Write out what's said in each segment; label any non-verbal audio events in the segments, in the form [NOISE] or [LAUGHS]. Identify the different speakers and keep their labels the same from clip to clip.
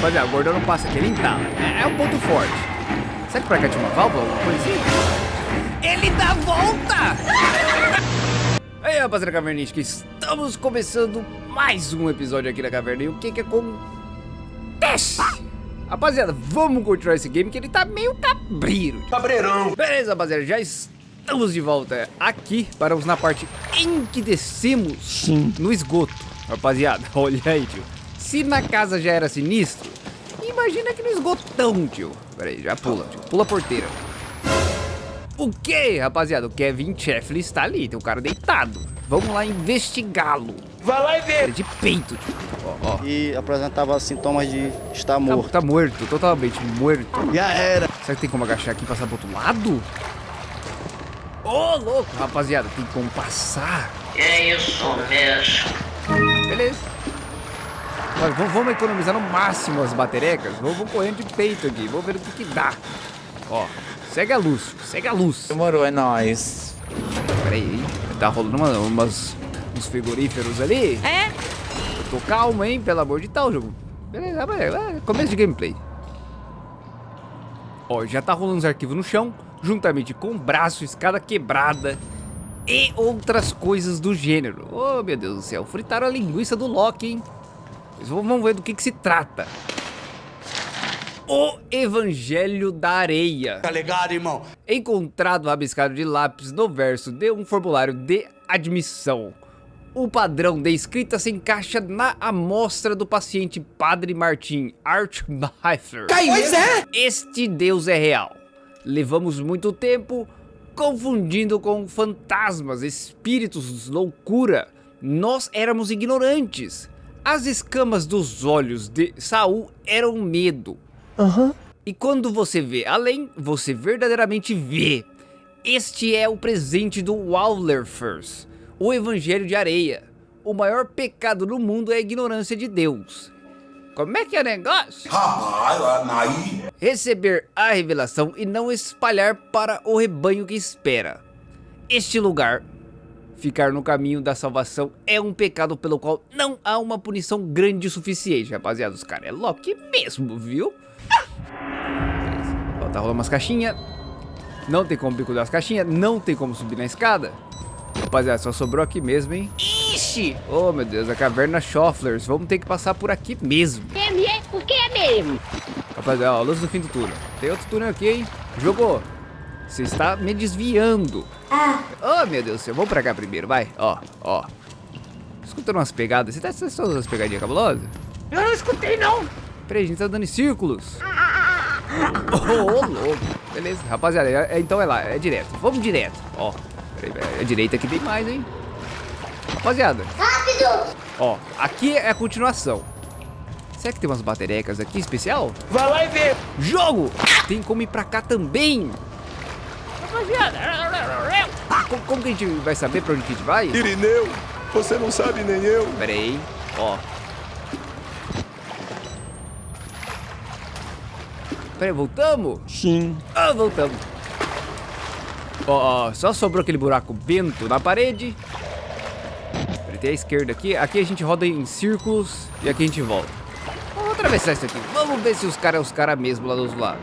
Speaker 1: Rapaziada, o gordão não passa aqui, ele entala. É, é um ponto forte. Será que pra cá tinha uma válvula, alguma coisa assim? Ele dá a volta! [LAUGHS] Aí, rapaziada cavernística, estamos começando mais um episódio aqui da caverna. E o que que acontece? Rapaziada, vamos continuar esse game que ele tá meio cabreiro.
Speaker 2: Cabreirão.
Speaker 1: Beleza, rapaziada, já estamos de volta aqui. Paramos na parte em que descemos
Speaker 2: Sim.
Speaker 1: no esgoto. Rapaziada, [LAUGHS] olha aí, tio. Se na casa já era sinistro, imagina aqui no esgotão, tio. Pera aí, já pula, tio. Pula a porteira. O que, rapaziada? O Kevin Chefley está ali, tem um cara deitado. Vamos lá investigá-lo.
Speaker 2: Vai lá e vê.
Speaker 1: Ele é de peito, tio. Ó, ó.
Speaker 3: e apresentava sintomas de estar
Speaker 1: Tá,
Speaker 3: morto.
Speaker 1: tá morto, totalmente morto.
Speaker 3: Já era.
Speaker 1: Será que tem como agachar aqui e passar pro outro lado? Ô, louco, rapaziada, tem como passar.
Speaker 4: É isso mesmo.
Speaker 1: Beleza. Olha, vamos, economizar no máximo as baterecas. Vamos, vamos correndo de peito aqui. Vamos ver o que, que dá. Ó, segue a luz, segue a luz.
Speaker 2: Demorou, é nóis.
Speaker 1: Pera aí, tá rolando uma, umas, uns frigoríferos ali.
Speaker 4: É?
Speaker 1: Eu tô calmo, hein, pelo amor de tal, jogo. Beleza, beleza, é, começo de gameplay. Ó, já tá rolando os arquivos no chão, juntamente com braço, escada quebrada e outras coisas do gênero. Oh, meu Deus do céu, fritaram a linguiça do Loki, hein? Vamos ver do que que se trata. O Evangelho da Areia.
Speaker 2: Tá ligado, irmão?
Speaker 1: Encontrado rabiscado de lápis no verso de um formulário de admissão. O padrão de escrita se encaixa na amostra do paciente Padre Martin Archmeister.
Speaker 2: Pois é.
Speaker 1: Este Deus é real. Levamos muito tempo confundindo com fantasmas, espíritos, loucura. Nós éramos ignorantes. As escamas dos olhos de Saul eram medo. E quando você vê além, você verdadeiramente vê. Este é o presente do Wallerfers, o Evangelho de Areia. O maior pecado no mundo é a ignorância de Deus. Como é que é o negócio? Receber a revelação e não espalhar para o rebanho que espera. Este lugar, ficar no caminho da salvação, é um pecado pelo qual não há uma punição grande o suficiente. Rapaziada, os caras é Loki mesmo, viu? Ó, tá rolando umas caixinhas. Não tem como bicular as caixinhas, não tem como subir na escada. Rapaziada, só sobrou aqui mesmo, hein? Ixi! Oh, meu Deus, a caverna Schofflers. Vamos ter que passar por aqui mesmo.
Speaker 4: É mesmo? Por que é mesmo?
Speaker 1: Rapaziada, ó, luz do fim do túnel. Tem outro túnel aqui, hein? Jogou. Você está me desviando. Oh, meu Deus do céu. Vamos pra cá primeiro, vai. Ó, ó. Escutando umas pegadas. Você tá escutando umas pegadinhas cabulosas?
Speaker 4: Eu não escutei, não.
Speaker 1: Peraí, a gente tá dando em círculos. [LAUGHS] Ô, ô, louco. Beleza, rapaziada. é- é- então é lá, é direto. Vamos direto. Ó, peraí, velho. A direita aqui tem mais, hein? Rapaziada. Rápido! Ó, aqui é a continuação. Será que tem umas baterecas aqui especial?
Speaker 2: Vai lá e vê.
Speaker 1: Jogo! Tem como ir pra cá também.
Speaker 4: Rapaziada.
Speaker 1: Ah, como, como que a gente vai saber pra onde que a gente vai?
Speaker 2: Irineu, você não sabe nem eu.
Speaker 1: Pera aí, ó. Pera aí, voltamos?
Speaker 3: Sim.
Speaker 1: Ah, voltamos. Ó, ó, só sobrou aquele buraco bento na parede. Tem a esquerda aqui. Aqui a gente roda em círculos e aqui a gente volta. Vamos atravessar isso aqui. Vamos ver se os caras é os caras mesmo lá do outro lado.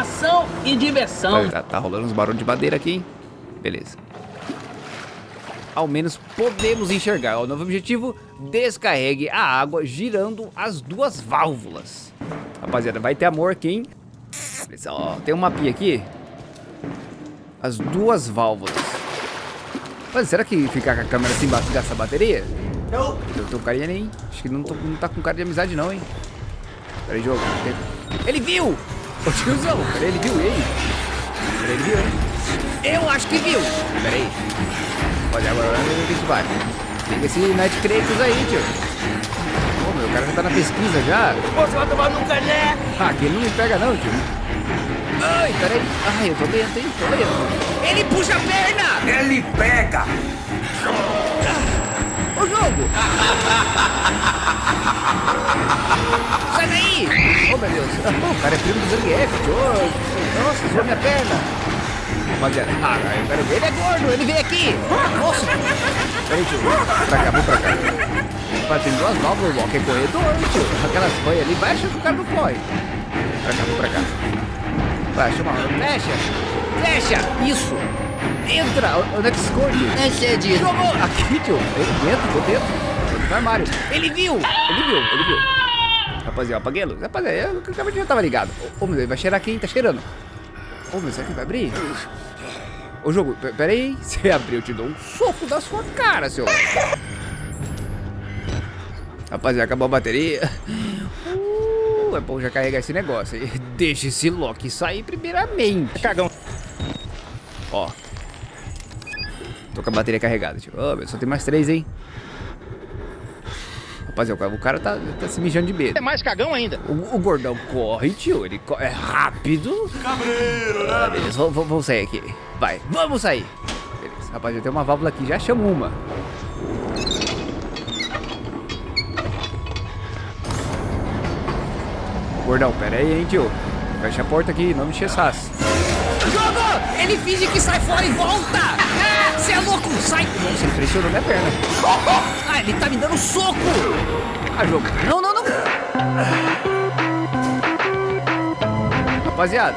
Speaker 4: Ação e diversão.
Speaker 1: Tá, tá rolando uns barulhos de madeira aqui, hein? Beleza. Ao menos podemos enxergar. O novo objetivo, descarregue a água girando as duas válvulas. Rapaziada, vai ter amor aqui, hein? Beleza, ó, tem um mapinha aqui. As duas válvulas. Mas será que ficar com a câmera assim ba- gasta bateria?
Speaker 2: Não.
Speaker 1: Eu tô com carinha hein? Acho que não, tô- não tá com cara de amizade não, hein? Pera aí, jogo. Ele viu! Ô tiozão, ele viu ele. Ele viu, hein? Eu acho que viu! Pera aí. Olha, agora o que isso vai. Esse Night Kratos aí, tio. Ô, meu, o cara já tá na pesquisa já.
Speaker 2: Você vai tomar no cané.
Speaker 1: Ah, aqui ele não me pega não, tio. Ai, peraí. Ai, eu tô lento, hein? Tô lento. Ele puxa a perna!
Speaker 5: ele pega.
Speaker 1: O jogo! [LAUGHS] Sai daí! Oh, meu Deus. O cara é primo do Zangief. Oh, Nossa, zoou minha perna. Rapaziada, ah, eu quero ver. Ele é gordo, ele veio aqui. Nossa. Peraí, tio. Pra cá, vou pra cá. Rapaz, tem duas válvulas, o Loki é corredor, tio. Aquelas banhas ali, vai achando que o cara não corre. Pra cá, vou pra cá. Vai, chama, fecha. Fecha, isso. Entra, onde é que esconde?
Speaker 3: É sede.
Speaker 1: Jogou! Aqui, tio. Ele dentro, tô dentro. No armário. Ele viu! Ele viu, ele viu. Rapaziada, apaguei a luz. Rapaziada, eu acabei de já tava ligado. Ô, meu, ele vai cheirar aqui, hein? Tá cheirando. Ô, meu, será que vai abrir? Ô, jogo, pe- pera aí. Se [LAUGHS] abrir, eu te dou um soco da sua cara, seu... Rapaziada, acabou a bateria. Uh, é bom já carregar esse negócio aí. [LAUGHS] Deixa esse Loki sair primeiramente.
Speaker 3: Cagão.
Speaker 1: Ó. Tô com a bateria carregada, tio. Ô, meu, só tem mais três, hein? Rapaziada, o cara tá, tá se mijando de medo.
Speaker 3: É mais cagão ainda.
Speaker 1: O, o gordão corre, tio. Ele co- é rápido. Cabreiro, né? Ah, beleza, vamos, vamos- sair aqui. Vai, vamos sair. Beleza, rapaziada, tem uma válvula aqui. Já chamo uma. Gordão, pera aí, hein, tio. Fecha a porta aqui, não me enche saço. Jogo! Ele finge que sai fora e volta! Você é louco! Sai! Nossa, ele pressionou minha perna. [LAUGHS] Ah, ele tá me dando soco! Ah, jogo. Não, não, não! Rapaziada.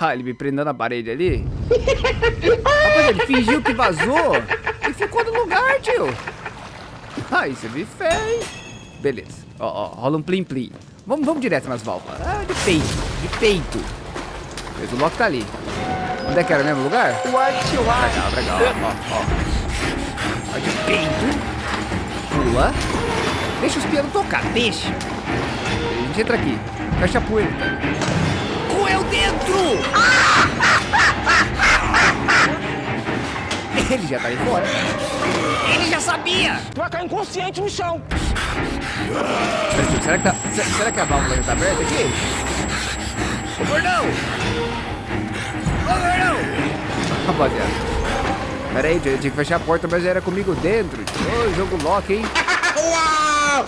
Speaker 1: Ah, ele me prendeu na parede ali. [LAUGHS] Rapaziada, ele fingiu que vazou e ficou no lugar, tio. Ah, isso é fé, hein? Beleza. Ó, ó, rola um plim-plim. Vamos, vamos direto nas válvulas. Ah, de peito, de peito. Mas o Loki tá ali. Onde é que era o mesmo lugar?
Speaker 2: White.
Speaker 1: Pra cá, pra cá, ó. Ó, de peito. Pula. Deixa os pianos tocar, deixa. A gente entra aqui. Fecha a poeira. Coel dentro! [LAUGHS] Ele já tá ali fora. Ele já sabia!
Speaker 2: Tu vai cair inconsciente no chão.
Speaker 1: Será que, tá, se- será que a válvula já tá aberta aqui? Ô, gordão! Rapaziada. Pera aí, tinha que fechar a porta, mas era comigo dentro. Ô, jogo lock, hein?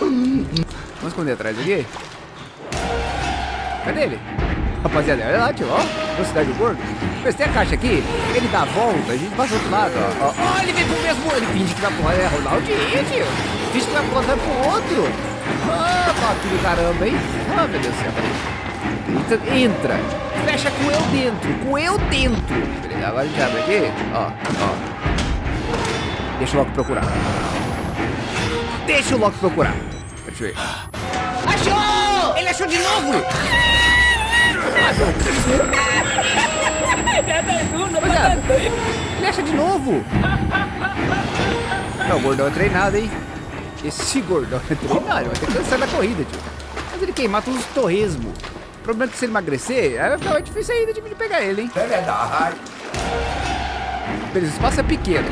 Speaker 1: Vamos esconder atrás aqui? Cadê ele? Rapaziada, olha lá, tio, ó. Velocidade do gordo. Tem a caixa aqui, ele dá a volta, a gente passa do outro lado, ó. Ó, ele vem pro mesmo, ele finge que vai pular, é Ronaldinho, tio. Finge que vai pular, vai pro outro. Ah, papo do caramba, hein? Ah, meu Deus do céu. Entra, entra. Fecha com eu dentro, com eu dentro. Beleza, agora a gente abre aqui, ó, ó. Deixa o Loki procurar. Deixa o Loki procurar. Deixa eu ver. Achou! Ele achou de novo! Rapaziada, ele acha de novo! Não, o gordão é treinado, hein? Esse gordão é treinado, vai ter que cansar da corrida, tio. Mas ele queimar todos os torresmos. O problema é que se ele emagrecer, aí vai ficar mais difícil ainda de pegar ele, hein?
Speaker 5: É verdade.
Speaker 1: Beleza, o espaço é pequeno.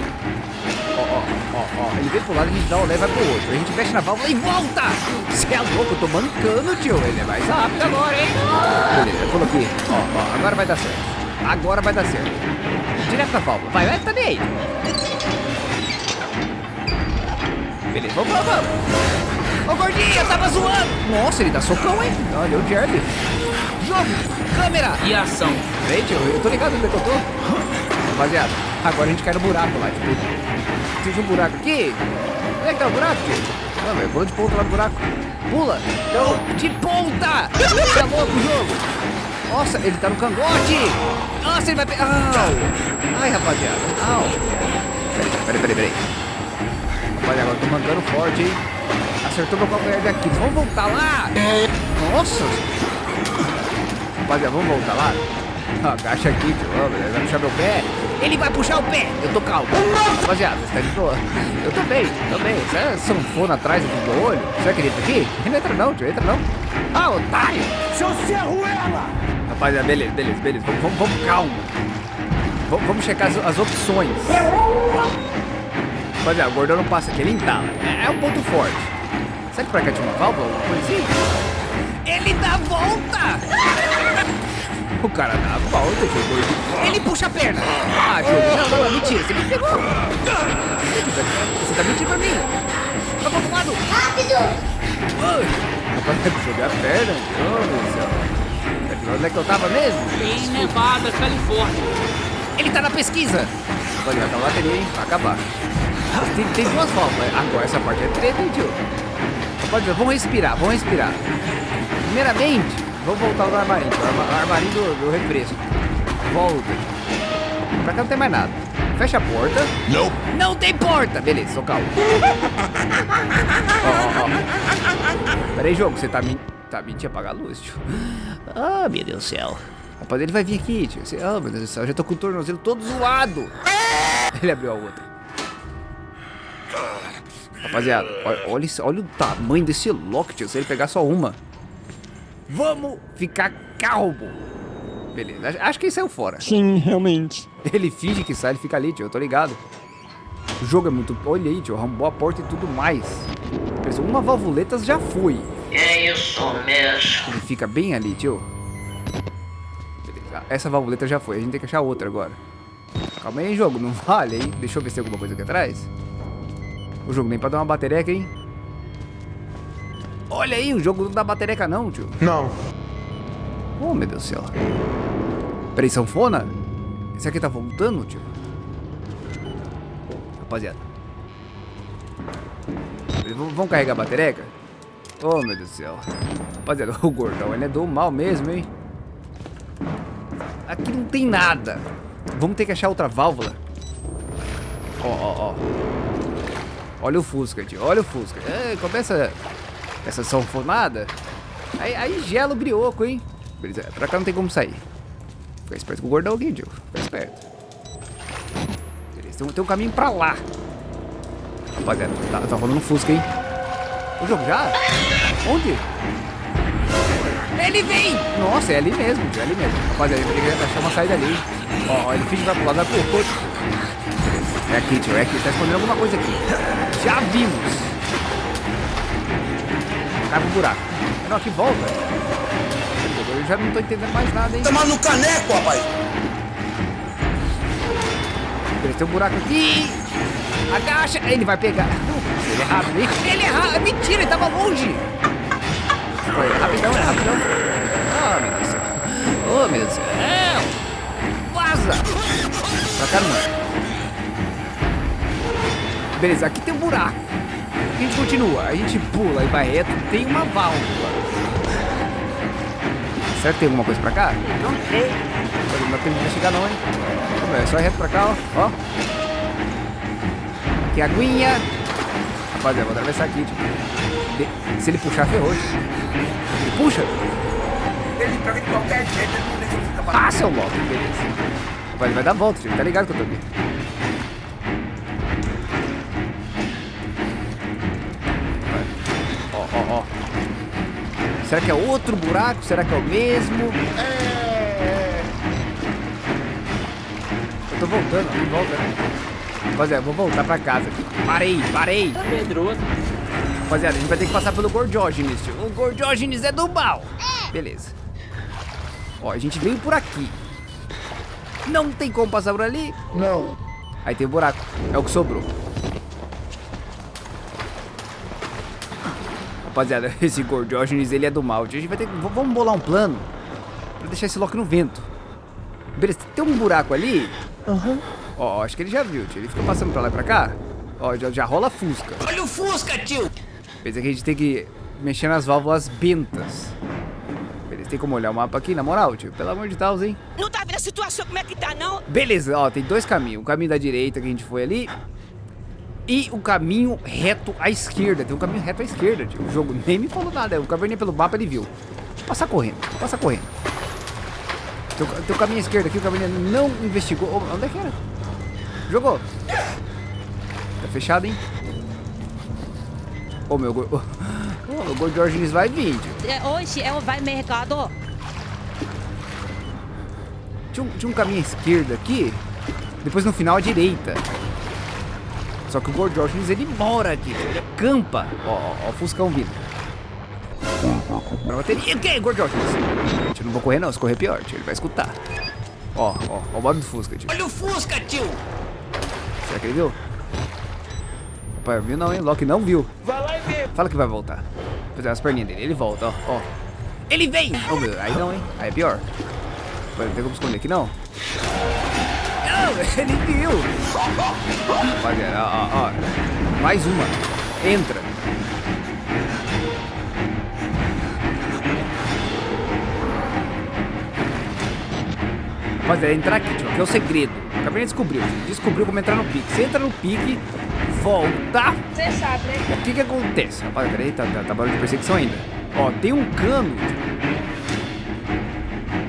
Speaker 1: Ó, ó, ó, ó. Ele vem pro lado, a gente dá o e vai pro outro. A gente fecha na válvula e volta! Você é louco, eu tô mancando, tio. Ele é mais rápido agora, hein? Beleza, eu coloquei. Ó, ó, agora vai dar certo. Agora vai dar certo. Direto na válvula. Vai, vai, tá nem aí. Beleza, vamos, vamos, vamos. Ô, gordinho, eu tava zoando. Nossa, ele dá socão, hein? Olha, o Jerry. Jogo, câmera.
Speaker 4: E ação.
Speaker 1: Peraí, tio, eu tô ligado onde é que eu tô. Rapaziada, agora a gente cai no buraco lá, tipo. Tem um buraco aqui. Onde é que tá o buraco, tio? Não, velho, pula de ponta lá no buraco. Pula! Não, de ponta! É louco o jogo? Nossa, ele tá no cangote! Nossa, ele vai pegar. Ai, rapaziada. Au! Peraí, peraí, peraí, peraí. Rapaziada, agora eu tô mandando forte, hein? Acertou meu calcanhar daqui. Vamos voltar lá! Nossa! Rapaziada, vamos voltar lá? [LAUGHS] Agacha aqui, tio. Ele vai puxar meu pé. Ele vai puxar o pé. Eu tô calmo. Rapaziada, você tá de boa? [LAUGHS] Eu tô bem, tô bem. Você é sanfona atrás aqui do olho? Será que ele aqui? Ele não entra não, tio. Entra não. Ah, otário.
Speaker 2: Seu Cerruela!
Speaker 1: Rapaziada, beleza, beleza, beleza. Vamos, vamos, vamos calmo. Vamos, vamos checar as, as opções. Rapaziada, o gordão não passa aqui, ele entala. É, é um ponto forte. Será que pra cá tinha uma válvula? Alguma coisa assim? Ele dá a volta! O cara dá a volta, gordinho. Ele puxa a perna. Ah, jogo. Não, não, não, mentira. Você me pegou. Você tá mentindo pra mim. Vai pro lado. Rápido! Rapaz, vai jogar a perna. Oh, meu Deus do céu. Onde é que eu tava mesmo?
Speaker 4: Em Nevada, Califórnia.
Speaker 1: Ele tá na pesquisa. Rapaziada, tá na bateria, hein? Vai acabar. Tem, tem duas válvulas. Agora essa parte é treta, hein, tio? Pode ver, vamos respirar, vamos respirar. Primeiramente, vamos voltar no armarinho, o arma- armarinho do, do refresco. Volta. Pra cá não tem mais nada. Fecha a porta.
Speaker 5: Não.
Speaker 1: Não tem porta! Beleza, tô calmo. [LAUGHS] Ó, ó, ó. Pera aí, jogo, você tá, men tá mentindo apagar a luz, tio. Ah, meu Deus do céu. Rapaz, ele vai vir aqui, tio. Ah, meu Deus do céu, eu já tô com o tornozelo todo zoado. [LAUGHS] Ele abriu a outra. Rapaziada, olha, olha, olha o tamanho desse lock, tio. Se ele pegar só uma. Vamos ficar calmo. Beleza, acho- que ele saiu fora.
Speaker 2: Sim, realmente.
Speaker 1: Ele finge que sai, ele fica ali, tio, eu tô ligado. O jogo é muito... Olha aí, tio, arrombou a porta e tudo mais. Pessoal, uma valvuleta já foi.
Speaker 4: É isso mesmo.
Speaker 1: Ele fica bem ali, tio. Beleza, essa valvuleta já foi, a gente tem que achar outra agora. Calma aí, jogo, não [LAUGHS] vale, hein? Deixa eu ver se tem alguma coisa aqui atrás. O jogo nem pra dar uma batereca, hein? Olha aí, o jogo não dá batereca não, tio.
Speaker 2: Não.
Speaker 1: Oh, meu Deus do céu. Peraí, sanfona? Esse aqui tá voltando, tio? Rapaziada. Vamos carregar a batereca? Oh, meu Deus do céu. Rapaziada, [LAUGHS] o gordão, ele é do mal mesmo, hein? Aqui não tem nada. Vamos ter que achar outra válvula. Ó, ó, ó. Olha o Fusca, tio. Olha o Fusca. É, começa essa sanfonada. Aí, aí gela o brioco, hein? Beleza, pra cá não tem como sair. Fica esperto com o gordão aqui, tio. Fica esperto. Beleza, tem, um- tem um caminho pra lá. Rapaziada, tá, tá rolando um Fusca, hein? O jogo já? Onde? Ele vem! Nossa, é ali mesmo, é ali mesmo. Rapaziada, ele que achar uma saída ali. Ó, ó, ele finge vai pro lado, vai pro outro. É aqui, tio, é aqui. Tá escondendo alguma coisa aqui. Já vimos. Cai pro buraco. Não, aqui volta. Eu já não tô entendendo mais nada, hein?
Speaker 5: Tomar no caneco, rapaz.
Speaker 1: Beleza, tem um buraco aqui. Agacha. Ele vai pegar. Ele é rápido? Ele é rápido. Mentira, ele tava longe. Foi rapidão, é rapidão. Oh, meu Deus do céu. Oh, meu Deus do céu. Vaza. Pra cá não. Beleza, aqui tem um buraco. A gente continua. A gente pula e vai reto. Tem uma válvula. Será que tem alguma coisa pra cá?
Speaker 4: Não sei.
Speaker 1: Não dá tempo de chegar não, hein? É só reto pra cá, ó. ó. Aqui a aguinha. Rapaziada, vou atravessar aqui, tipo. Se ele puxar, ferrou. Ele puxa.
Speaker 5: Ele pega de qualquer jeito, ele não deixa ficar pra
Speaker 1: Ah, seu Loki, beleza. Ele vai dar volta, tio. Tá ligado que eu tô aqui. Será que é outro buraco? Será que é o mesmo? É. Eu tô voltando, eu tô voltando. Rapaziada, vou voltar pra casa. Parei, parei.
Speaker 4: Tá medroso.
Speaker 1: Rapaziada, a gente vai ter que passar pelo Gordiógenes, tio. O Gordiógenes é do mal. Beleza. Ó, a gente veio por aqui. Não tem como passar por ali?
Speaker 2: Não.
Speaker 1: Aí tem o buraco. É o que sobrou. Rapaziada, [LAUGHS] esse Gordiógenes, ele é do mal. tio. A gente vai ter que... Vamos bolar um plano pra deixar esse Loki no vento. Beleza, tem um buraco ali.
Speaker 2: Aham.
Speaker 1: Ó, acho que ele já viu, tio. Ele fica passando pra lá e pra cá. Ó, já, já rola Fusca.
Speaker 4: Olha o Fusca, tio.
Speaker 1: Beleza, que a gente tem que mexer nas válvulas bentas. Beleza, tem como olhar o mapa aqui, na moral, tio? Pelo amor de Deus, hein?
Speaker 6: Não tá vendo a situação como é que tá, não?
Speaker 1: Beleza, ó, tem dois caminhos. O caminho da direita que a gente foi ali. E o caminho reto à esquerda. Tem um caminho reto à esquerda, tio. O jogo nem me falou nada. O caverninha pelo mapa ele viu. Passar correndo, passar correndo. Tem, o- tem o caminho à esquerda aqui, o caminho não investigou. Onde é que era? Jogou. Tá fechado, hein? Ô, meu... go- Ô, meu Gordo Georgines vai vir, tio.
Speaker 6: É, hoje é o vai mercado.
Speaker 1: Tinha um, tinha um caminho à esquerda aqui, depois no final à direita. Só que o Gordo Georgines, ele mora aqui, ele acampa. Ó, ó, ó o Fuscão vindo. Pra bateria. O que, Gordo Georgines? Gente, eu não vou correr não, se correr é pior, tio, ele vai escutar. Ó, ó, ó o barulho do Fusca, tio.
Speaker 4: Olha o Fusca, tio.
Speaker 1: Será que ele viu? Rapaz, viu não, hein? Loki não viu.
Speaker 2: Vai lá e vê.
Speaker 1: Fala que vai voltar. Fazer as perninhas dele, ele volta, ó, ó. Ele vem! Oh, meu, aí não, hein? Aí é pior. Vai, Não tem como esconder aqui, não. Não, ele viu. Rapaziada, ó, ó, ó. Mais uma. Entra. Rapaziada, entrar aqui, tipo, aqui é o segredo. Acabei de descobrir. Descobriu como entrar no pique. Você entra no pique, volta.
Speaker 7: Você sabe, né?
Speaker 1: O que que acontece? Rapaziada, peraí, tá, tá, tá barulho de perseguição ainda. Ó, tem um cano.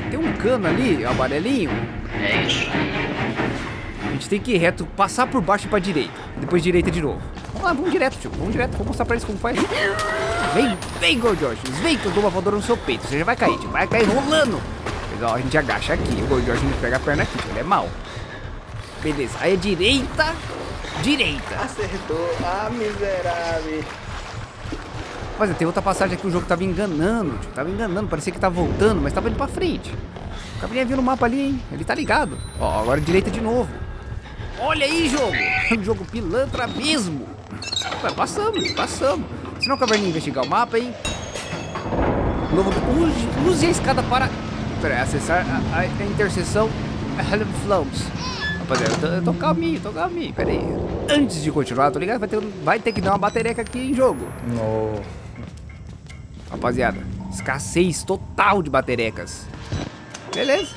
Speaker 1: Tem um cano ali, amarelinho.
Speaker 4: É isso aí.
Speaker 1: Tem que ir reto, passar por baixo e pra direita. Depois direita de novo. Vamos lá, vamos direto, tio. Vamos direto, vou mostrar pra eles como faz. Vem, vem, Gordiógenes. Vem que eu dou uma voadora no seu peito. Você já vai cair, tio. Vai cair rolando. Mas, ó, a gente agacha aqui. O Gordiógenes pega a perna aqui, tio. Ele é mau. Beleza, aí é direita, direita.
Speaker 3: Acertou. Ah, miserável.
Speaker 1: Mas tem outra passagem aqui, o jogo tava enganando, tio. Tava enganando, parecia que tava voltando, mas tava indo pra frente. O cabelinho viu no mapa ali, hein? Ele tá ligado. Ó, agora direita de novo. Olha aí, jogo. [LAUGHS] Um jogo pilantra mesmo. Ué, passamos, passamos. Se não, caverninha investigar o mapa, hein? Novo... Use, use a escada para... Pera acessar a, a, a interseção Flows. Rapaziada, eu tô, eu tô calminho, tô calminho. Pera aí. Antes de continuar, tô ligado? Vai ter, vai ter que dar uma batereca aqui em jogo.
Speaker 3: No.
Speaker 1: Rapaziada, escassez total de baterecas. Beleza.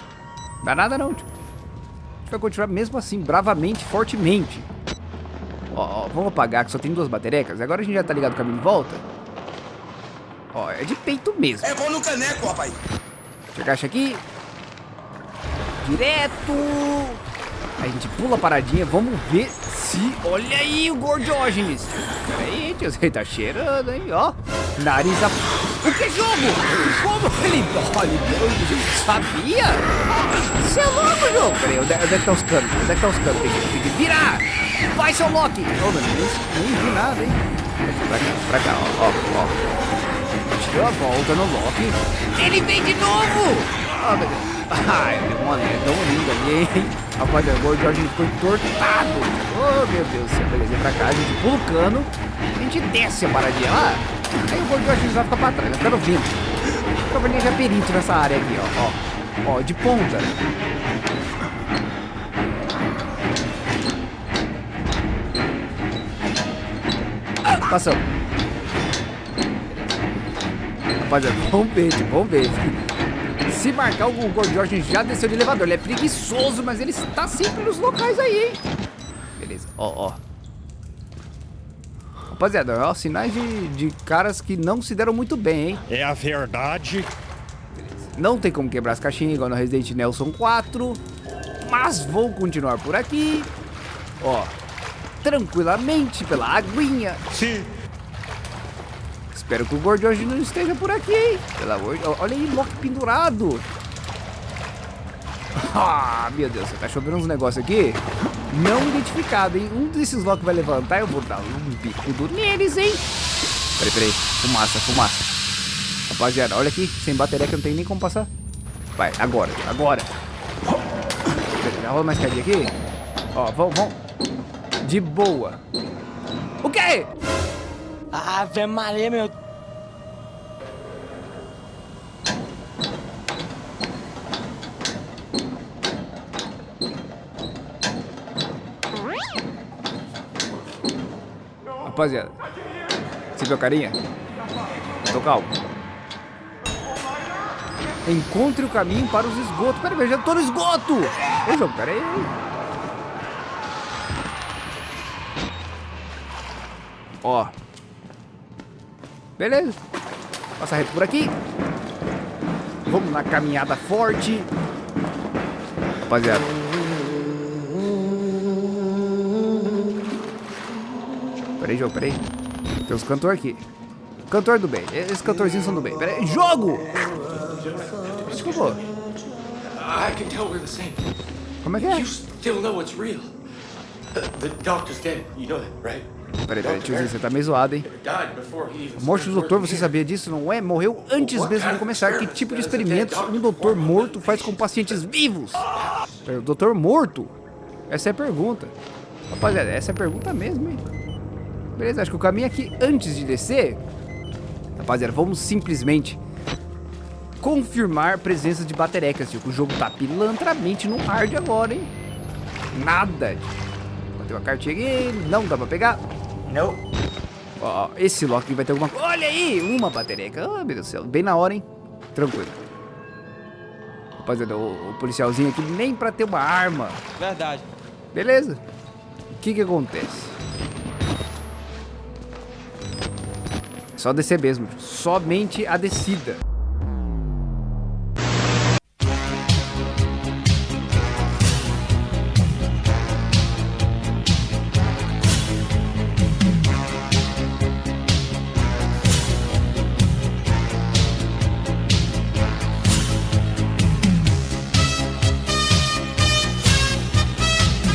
Speaker 1: Dá nada não, tio. Vai continuar mesmo assim, bravamente, fortemente. Ó, ó, vamos apagar que só tem duas baterecas. Agora a gente já tá ligado o caminho de volta. Ó, é de peito mesmo.
Speaker 5: É bom no caneco, rapaz.
Speaker 1: Agacha aqui. Direto. A gente pula a paradinha. Vamos ver se... Olha aí o Gordiógenes. Pera aí, tio. Você tá cheirando, hein? Ó. Nariz a... O que jogo? Como ele... Olha, ele sabia? Você é louco, jogo. Pera aí, onde, é que tá os canos? Onde é que tá os canos? Tem que, tem que virar. Vai, seu Loki. Ô, mano, nem, nem vi nada, hein? Pra cá, pra cá, ó, ó, ó. Deu a volta no Loki. Ele vem de novo! Ah, meu Deus. Ai, mano, é tão lindo ali, hein? Rapaziada, o George ficou entortado. Oh, meu Deus do céu. Beleza, pra cá, a gente pula o cano. A gente desce a paradinha lá. Aí o Gold George vai ficar pra trás, vai ficar no vento. O Cavalinho já perito nessa área aqui, ó. Ó, ó de ponta. Ah, passamos. Rapaziada, vamos ver, vamos ver. Se marcar, o Gold George já desceu de elevador. Ele é preguiçoso, mas ele está sempre nos locais aí, hein? Beleza, ó, ó. Rapaziada, ó, sinais de, de caras que não se deram muito bem, hein?
Speaker 8: É a verdade.
Speaker 1: Não tem como quebrar as caixinhas igual no Resident Nelson 4. Mas vou continuar por aqui. Ó, tranquilamente pela aguinha.
Speaker 8: Sim.
Speaker 1: Espero que o Gordo hoje não esteja por aqui, hein? Pelo amor de... Olha aí, Loki pendurado. [LAUGHS] Ah, meu Deus, tá chovendo uns negócios aqui. Não identificado, hein? Um desses Loki vai levantar e eu vou dar um bicudo neles, hein? Peraí, peraí. Fumaça, fumaça. Rapaziada, olha aqui. Sem bateria que não tenho nem como passar. Vai, agora, agora. Peraí, rola mais escadinha aqui. Ó, vamos, vamos. De boa. O quê?
Speaker 2: Ave Maria, meu.
Speaker 1: Rapaziada, você viu a carinha? Tô calmo. Encontre o caminho para os esgotos. Peraí, eu já tô no esgoto! Ô, jogo, peraí. Ó. Beleza. Passa reto por aqui. Vamos na caminhada forte. Rapaziada. Peraí, jogo, peraí. Tem uns cantor aqui. Cantor do bem. Esses cantorzinhos são do bem. Peraí, jogo! Desculpa. Como é que é?
Speaker 9: You still know it's real. The, the doctor's dead. You know that, right?
Speaker 1: Peraí, peraí, tiozinho, você tá meio zoado, hein? A morte do doutor, você sabia disso, não é? Morreu antes mesmo de começar. Que tipo de experimentos um doutor morto faz com pacientes vivos? Peraí, doutor morto? Essa é a pergunta. Rapaziada, essa é a pergunta mesmo, hein? Beleza, acho que o caminho aqui antes de descer... Rapaziada, vamos simplesmente confirmar presença de baterecas, tio. O jogo tá pilantramente no hard agora, hein? Nada. Tem uma cartinha aqui, não dá pra pegar.
Speaker 3: Não.
Speaker 1: Ó, esse lock vai ter alguma coisa. Olha aí, uma batereca. Ah, meu Deus do céu, bem na hora, hein? Tranquilo. Rapaziada, o, o policialzinho aqui nem pra ter uma arma.
Speaker 2: Verdade.
Speaker 1: Beleza. O que que acontece? Só descer mesmo. Somente a descida.